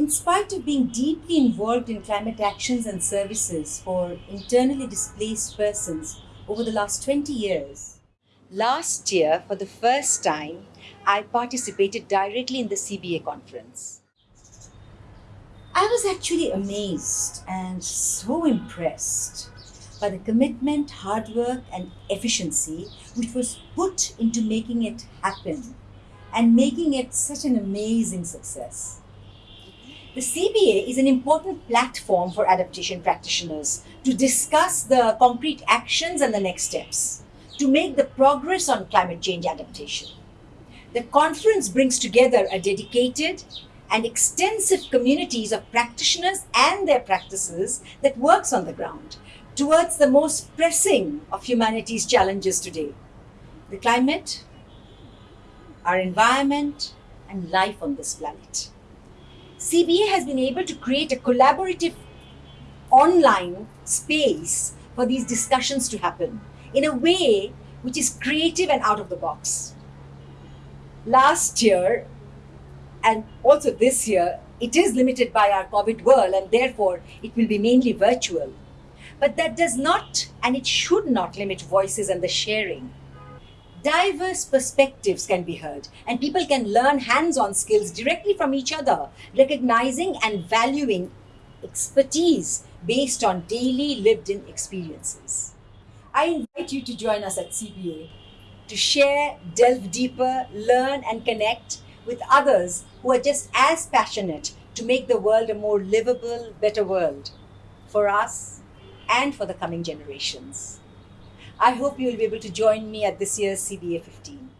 In spite of being deeply involved in climate actions and services for internally displaced persons over the last 20 years, last year, for the first time, I participated directly in the CBA conference. I was actually amazed and so impressed by the commitment, hard work, and efficiency which was put into making it happen and making it such an amazing success. The CBA is an important platform for adaptation practitioners to discuss the concrete actions and the next steps to make the progress on climate change adaptation. The conference brings together a dedicated and extensive communities of practitioners and their practices that works on the ground towards the most pressing of humanity's challenges today the climate, our environment, and life on this planet. CBA has been able to create a collaborative online space for these discussions to happen in a way which is creative and out of the box. Last year, and also this year, it is limited by our COVID world and therefore it will be mainly virtual. But that does not and it should not limit voices and the sharing. Diverse perspectives can be heard and people can learn hands-on skills directly from each other, recognizing and valuing expertise based on daily lived-in experiences. I invite you to join us at CBA to share, delve deeper, learn and connect with others who are just as passionate to make the world a more livable, better world for us and for the coming generations. I hope you will be able to join me at this year's CBA 15.